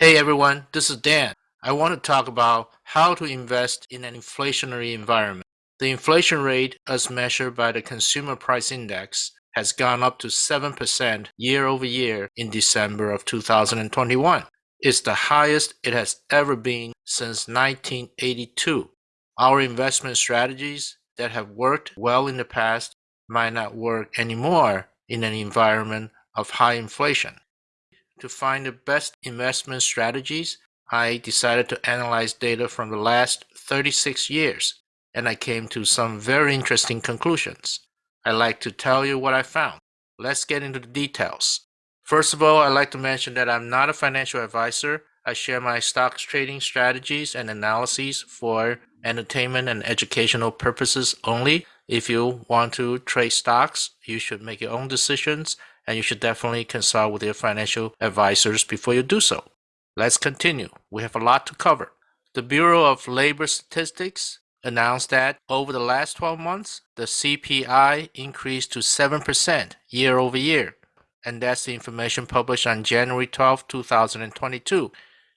Hey everyone, this is Dan. I want to talk about how to invest in an inflationary environment. The inflation rate, as measured by the Consumer Price Index, has gone up to 7% year over year in December of 2021. It's the highest it has ever been since 1982. Our investment strategies that have worked well in the past might not work anymore in an environment of high inflation. To find the best investment strategies, I decided to analyze data from the last 36 years, and I came to some very interesting conclusions. I'd like to tell you what I found. Let's get into the details. First of all, I'd like to mention that I'm not a financial advisor. I share my stocks trading strategies and analyses for entertainment and educational purposes only. If you want to trade stocks, you should make your own decisions and you should definitely consult with your financial advisors before you do so. Let's continue. We have a lot to cover. The Bureau of Labor Statistics announced that over the last 12 months, the CPI increased to 7% year over year. And that's the information published on January 12, 2022.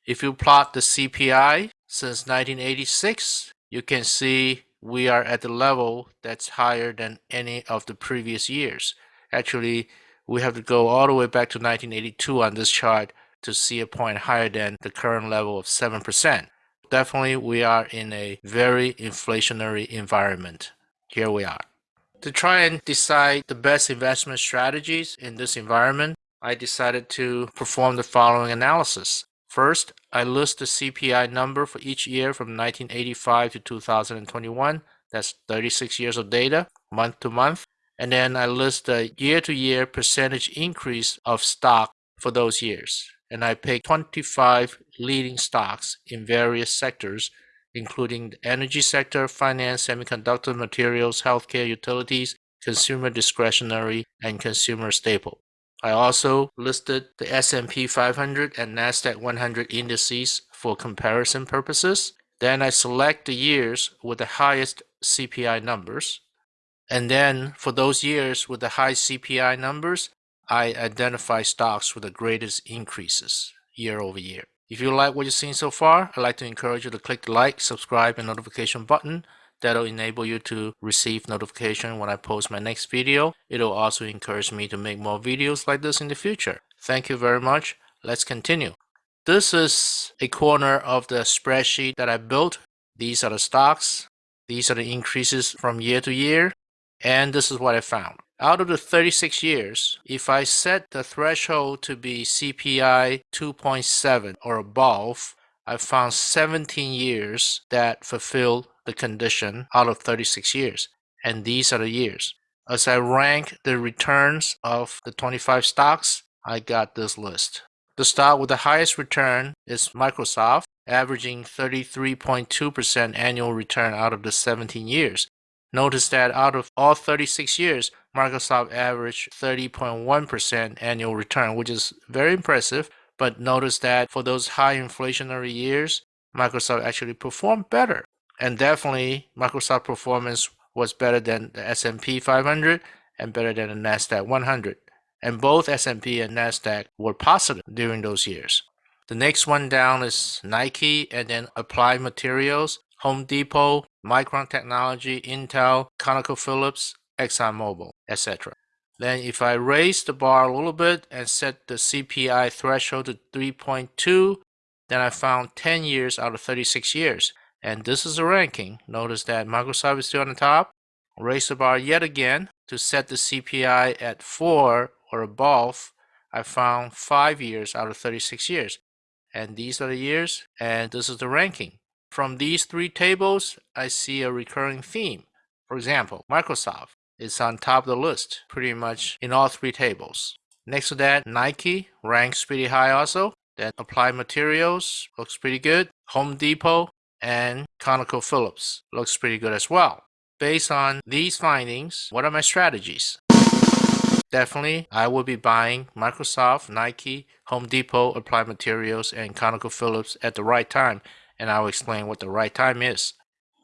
If you plot the CPI since 1986, you can see we are at the level that's higher than any of the previous years. Actually, we have to go all the way back to 1982 on this chart to see a point higher than the current level of 7%. Definitely, we are in a very inflationary environment. Here we are. To try and decide the best investment strategies in this environment, I decided to perform the following analysis. First, I list the CPI number for each year from 1985 to 2021. That's 36 years of data, month to month and then I list the year-to-year percentage increase of stock for those years. And I pick 25 leading stocks in various sectors, including the energy sector, finance, semiconductor materials, healthcare, utilities, consumer discretionary, and consumer staple. I also listed the S&P 500 and Nasdaq 100 indices for comparison purposes. Then I select the years with the highest CPI numbers and then for those years with the high CPI numbers, I identify stocks with the greatest increases year over year. If you like what you've seen so far, I'd like to encourage you to click the like, subscribe, and notification button. That'll enable you to receive notification when I post my next video. It'll also encourage me to make more videos like this in the future. Thank you very much. Let's continue. This is a corner of the spreadsheet that I built. These are the stocks. These are the increases from year to year. And this is what I found. Out of the 36 years, if I set the threshold to be CPI 2.7 or above, I found 17 years that fulfilled the condition out of 36 years. And these are the years. As I rank the returns of the 25 stocks, I got this list. The stock with the highest return is Microsoft, averaging 33.2% annual return out of the 17 years. Notice that out of all 36 years, Microsoft averaged 30.1% annual return, which is very impressive. But notice that for those high inflationary years, Microsoft actually performed better. And definitely Microsoft performance was better than the S&P 500 and better than the Nasdaq 100. And both S&P and Nasdaq were positive during those years. The next one down is Nike and then Applied Materials. Home Depot, Micron Technology, Intel, ConocoPhillips, ExxonMobil, etc. Then if I raise the bar a little bit and set the CPI threshold to 3.2, then I found 10 years out of 36 years. And this is a ranking. Notice that Microsoft is still on the top. Raise the bar yet again to set the CPI at 4 or above. I found 5 years out of 36 years. And these are the years, and this is the ranking. From these three tables, I see a recurring theme. For example, Microsoft is on top of the list pretty much in all three tables. Next to that, Nike ranks pretty high also. Then Applied Materials looks pretty good. Home Depot and ConocoPhillips looks pretty good as well. Based on these findings, what are my strategies? Definitely, I will be buying Microsoft, Nike, Home Depot, Applied Materials, and ConocoPhillips at the right time and I will explain what the right time is.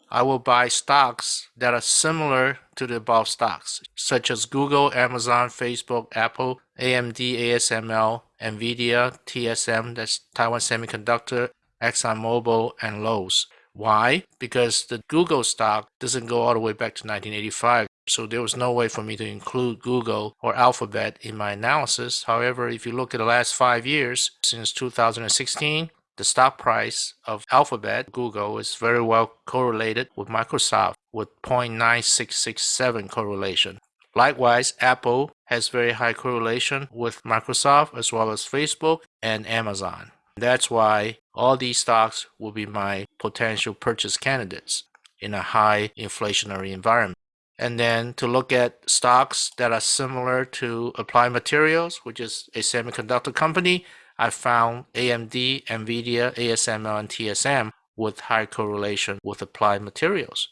I will buy stocks that are similar to the above stocks, such as Google, Amazon, Facebook, Apple, AMD, ASML, NVIDIA, TSM, that's Taiwan Semiconductor, ExxonMobil, and Lowe's. Why? Because the Google stock doesn't go all the way back to 1985. So there was no way for me to include Google or Alphabet in my analysis. However, if you look at the last five years, since 2016, the stock price of Alphabet, Google, is very well correlated with Microsoft with 0.9667 correlation. Likewise, Apple has very high correlation with Microsoft as well as Facebook and Amazon. That's why all these stocks will be my potential purchase candidates in a high inflationary environment. And then to look at stocks that are similar to Applied Materials, which is a semiconductor company, I found AMD, NVIDIA, ASML, and TSM with high correlation with Applied Materials.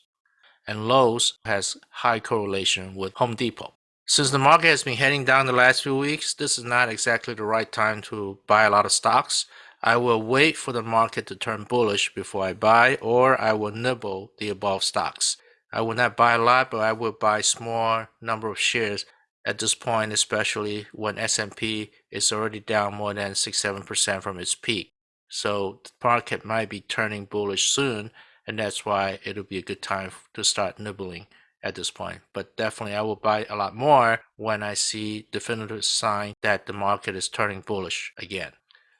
And Lowe's has high correlation with Home Depot. Since the market has been heading down the last few weeks, this is not exactly the right time to buy a lot of stocks. I will wait for the market to turn bullish before I buy, or I will nibble the above stocks. I will not buy a lot, but I will buy a small number of shares at this point, especially when S&P is already down more than 6-7% from its peak. So the market might be turning bullish soon, and that's why it'll be a good time to start nibbling at this point. But definitely I will buy a lot more when I see definitive sign that the market is turning bullish again.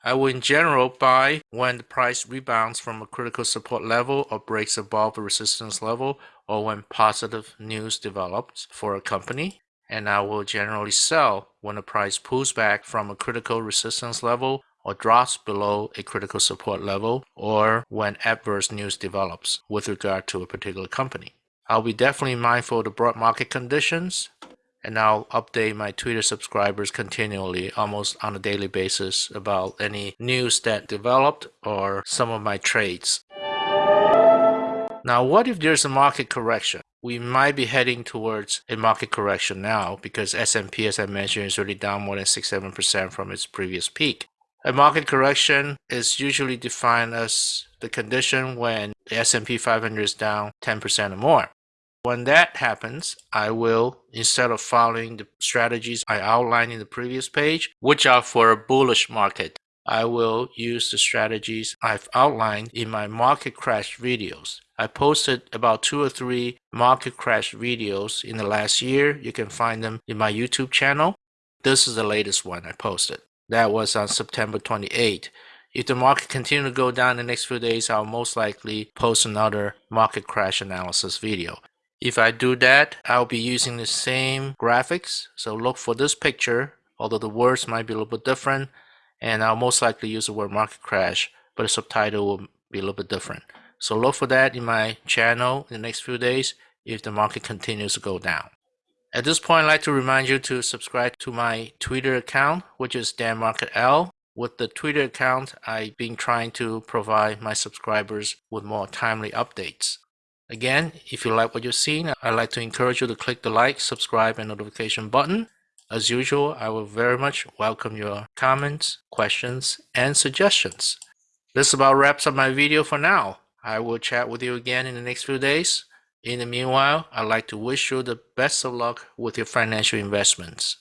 I will in general buy when the price rebounds from a critical support level or breaks above a resistance level or when positive news develops for a company. And I will generally sell when the price pulls back from a critical resistance level or drops below a critical support level or when adverse news develops with regard to a particular company. I'll be definitely mindful of the broad market conditions and I'll update my Twitter subscribers continually, almost on a daily basis, about any news that developed or some of my trades. Now, what if there's a market correction? We might be heading towards a market correction now because S&P, as I mentioned, is already down more than 6-7% from its previous peak. A market correction is usually defined as the condition when the S&P 500 is down 10% or more. When that happens, I will, instead of following the strategies I outlined in the previous page, which are for a bullish market, I will use the strategies I've outlined in my market crash videos. I posted about two or three market crash videos in the last year. You can find them in my YouTube channel. This is the latest one I posted. That was on September 28. If the market continues to go down the next few days, I'll most likely post another market crash analysis video. If I do that, I'll be using the same graphics. So look for this picture, although the words might be a little bit different. And I'll most likely use the word market crash, but the subtitle will be a little bit different. So look for that in my channel in the next few days if the market continues to go down. At this point, I'd like to remind you to subscribe to my Twitter account, which is DanMarketL. With the Twitter account, I've been trying to provide my subscribers with more timely updates. Again, if you like what you've seen, I'd like to encourage you to click the like, subscribe, and notification button. As usual, I will very much welcome your comments, questions, and suggestions. This about wraps up my video for now. I will chat with you again in the next few days. In the meanwhile, I'd like to wish you the best of luck with your financial investments.